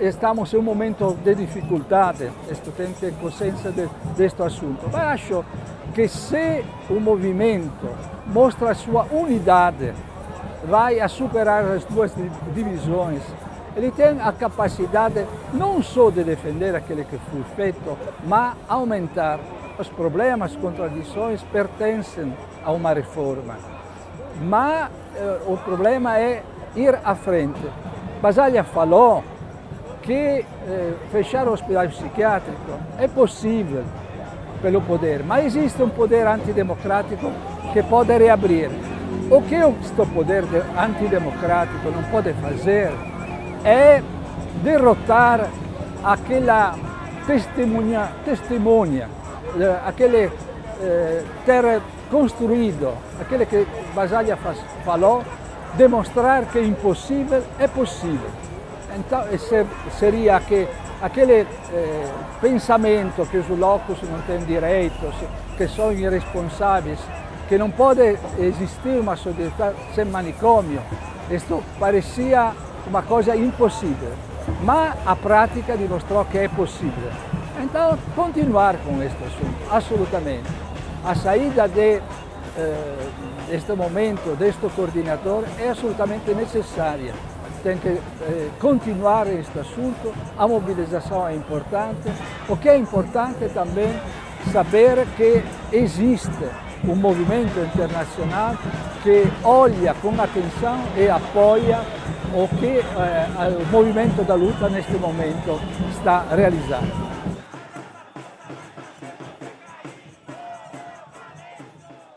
estamos en un momento de dificultades, esto tem que ter consciência de, deste assunto. Mas acho que se o movimento mostra a sua unidade, vai a superar as duas divisões, ele tem a capacidade não só de defender aquele que foi feito, mas aumentar os problemas, contradições pertencem a uma reforma. Mas eh, o problema é ir à frente. Basaglia falou que eh, fechar o hospital psiquiátrico é possível pelo poder, mas existe um poder antidemocrático que pode reabrir. O que este poder antidemocrático não pode fazer é derrotar aquela testemunha, testemunha eh, aquele eh, ter construído, aquele que Basaglia falou, demonstrar que é impossível é possível. Seria que aquele eh, pensamento que os loucos não têm direitos, que são irresponsáveis, que não pode existir uma sociedade sem manicômio, isto parecia uma coisa impossível, mas a prática dimostrou que é possível. Então, continuar com este assunto, absolutamente. A saída de, eh, momento, deste coordenador, é absolutamente necessária. Tem que eh, continuar este assunto, a mobilização é importante. O que é importante também saber que existe um movimento internacional que olha com atenção e apoia o que eh, o movimento da luta neste momento está realizando.